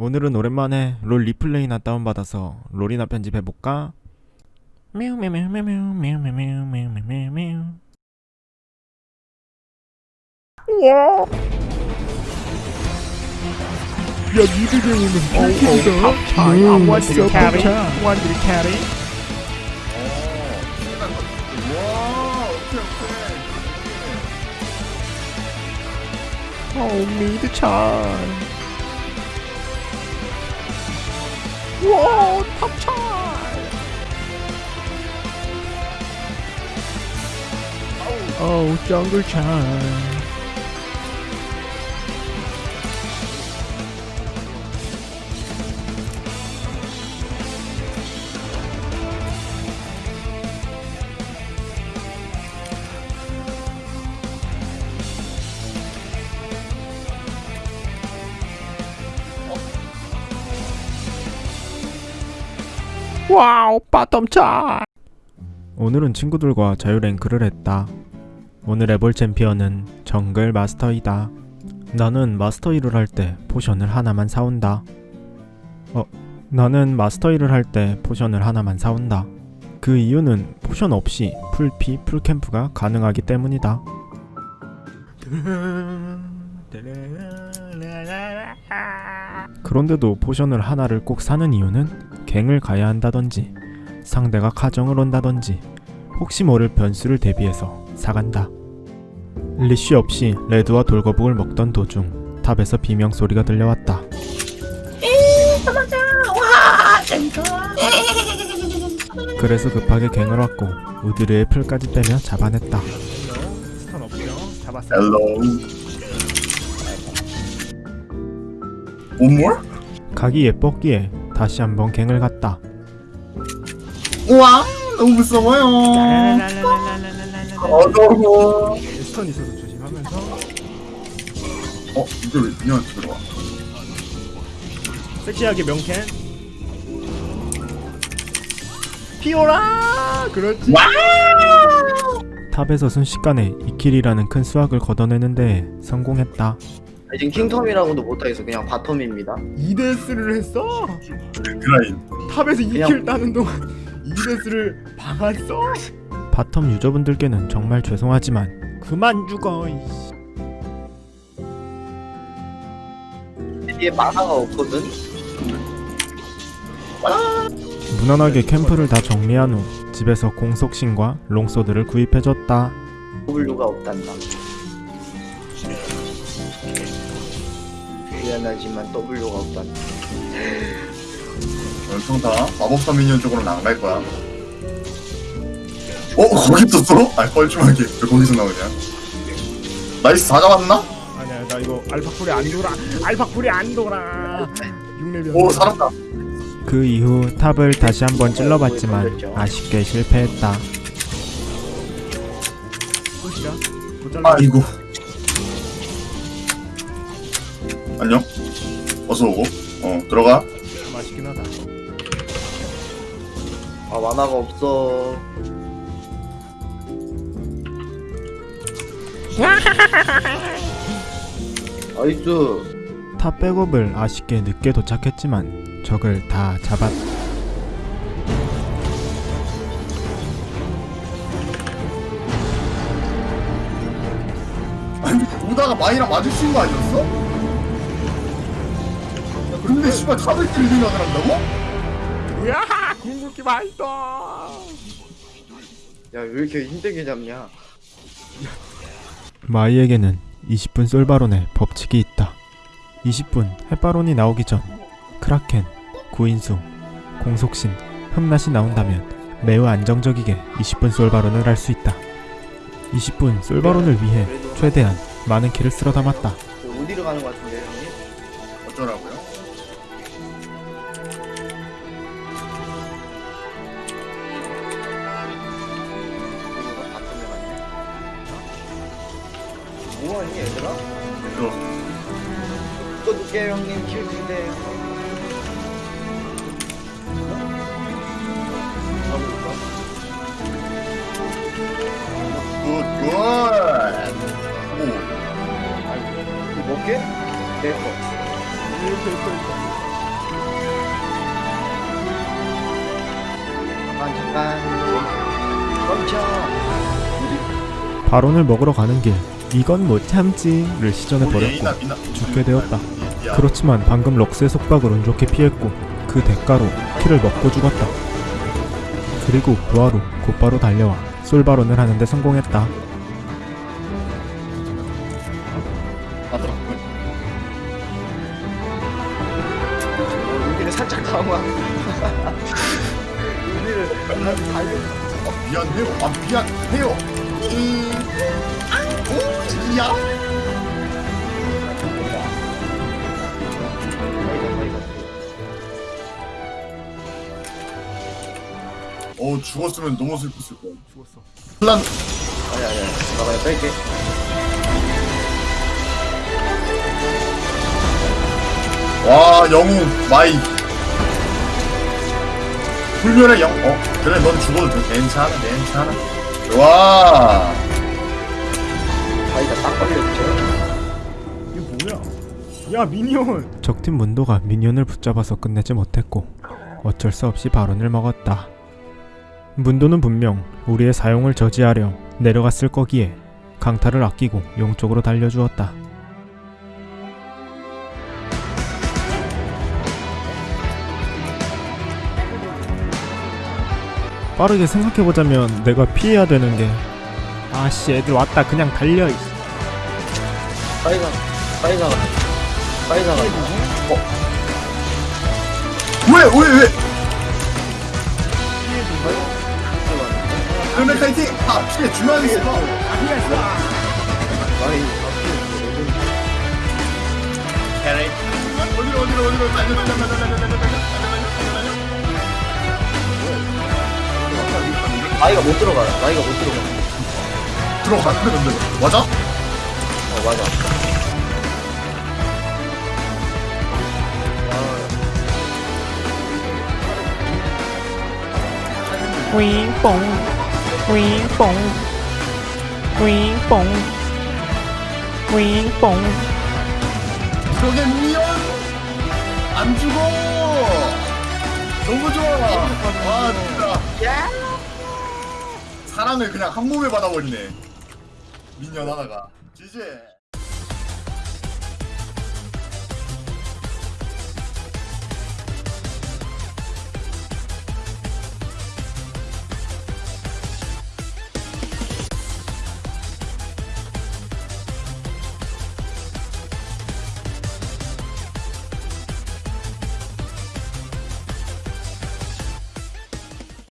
오늘은 오랜만에 롤 replay나 다운받아서 롤이나 편집해볼까? 와! 야 니들에 오는 발길이다 음, 완전 carry 완전 carry 오 미드 차이 Whoa, pop time! Oh, Jungle Chan. Wow bottom 차이 오늘은 친구들과 자유rank를 했다. 오늘 해볼 챔피언은 정글 마스터이다. 나는 마스터 이를 할 때 potion을 하나만 사온다. 어, 나는 마스터 이를 할 때 potion을 하나만 사온다. 그 이유는 potion 없이 full피, full camp가 가능하기 때문이다. 그런데도 potion을 하나를 꼭 사는 이유는 갱을 가야 한다던지 상대가 카정을 온다던지 혹시 모를 변수를 대비해서 사간다. leash 없이 red와 돌거북을 먹던 도중 top에서 비명 소리가 들려왔다. 그래서 급하게 갱을 왔고 우디르의 플까지 빼며 잡아냈다. 온몰? 각이 예뻤기에 다시 한번 갱을 갔다. 우와 너무 무서워요. 어서워. 스턴 있어서 조심하면서. 어? 이게 왜 그냥한테 들어와? 섹시하게 명캔. 피오라! 그렇지. 탑에서 순식간에 2킬이라는 큰 수확을 걷어내는데 성공했다. 지금 king텀이라고도 못하겠어 그냥 bottom입니다 2 death를 했어 그라인 top에서 그냥- 2 kill 따는 동안 2 death를 박았어 bottom 유저분들께는 정말 죄송하지만 그만 죽어. 이씨. 뒤에 mana가 없거든 무난하게 캠프를 다 정리한 후 집에서 공속신과 long sword를 구입해줬다. W가 없단다 미안하지만 W가 없단다. 연평타 마법사 minion 쪽으로는 안갈 거야. 어? 거기 있었어? 아 뻘쭘하게. 왜 거기서 나오냐? 나이스 다 잡았나? 아니야 나 이거 알파 cool이 안 돌아. 알파 cool이 안 돌아. 6레벨 오 살았다. 그 이후 top을 다시 한번 찔러봤지만 아쉽게 실패했다. 아이고 안녕. 어서 오고. 어 들어가. 맛있긴 하다. 아 mana가 없어. 나이스. top 백업을 아쉽게 늦게 도착했지만 적을 다 잡았. 아니 오다가 마이랑 마주친 거 아니었어? 근데 씨발 탑을 찔 생각을 한다고? 야 궁극기 맛있어 야왜 이렇게 힘들게 잡냐 마이에게는 20분 솔바론의 법칙이 있다. 20분 햇바론이 나오기 전 크라켄, 구인수, 공속신, 흠낫이 나온다면 매우 안정적이게 20분 솔바론을 할 수 있다. 20분 솔바론을 위해 최대한 많은 키를 쓸어 담았다. 그 어디로 가는 거 같은데 형님 얘들아? 들어 또두개 형님? 킬인데? 발언을 먹으러 가는 길. 이건 못 참지를 시전해 우리 버렸고 A나 B나 죽게 되었다. 야, 그렇지만 방금 럭스의 속박을 운 좋게 피했고 그 대가로 키를 먹고 죽었다. 그리고 부하로 곧바로 달려와 솔바론을 하는데 성공했다. 살짝 강화. 여기를 한 달려. 아, 미안해요. 아 미안해요. 음, 야. 어 죽었으면 너무 슬펐을 거야. 죽었어. 플란 아니 아니 아니. 나 그냥 뺄게. 와 영웅 마이 불멸의 영. 어 그래 넌 죽어도 돼. 괜찮아 괜찮아. 와. 바위가 딱 걸렸죠. 이게 뭐야? 야 minion. 적팀 문도가 minion을 붙잡아서 끝내지 못했고 어쩔 수 없이 바론을 먹었다. 문도는 분명 우리의 사용을 저지하려 내려갔을 거기에 강타를 아끼고 용 쪽으로 달려주었다. 빠르게 생각해보자면 내가 피해야 되는 게 아씨 애들 왔다 그냥 달려 이씨. 바위가 바위가 바위가 왜왜 왜? 그러면 kiting. 아 피해 주면 carry. 어디로 어디로 어디로 달려 달려 달려 달려 달려 달려 달려 바위가 못 들어가. 바위가 못 들어가. 들어갔는데 근데 맞아? 어 맞아. 윙뽕 윙뽕 윙뽕 윙뽕 저게 미연 안 죽어. 너무 좋아. 와 진짜. 사랑을 그냥 한 몸에 받아버리네. 미년 하나가. 지제.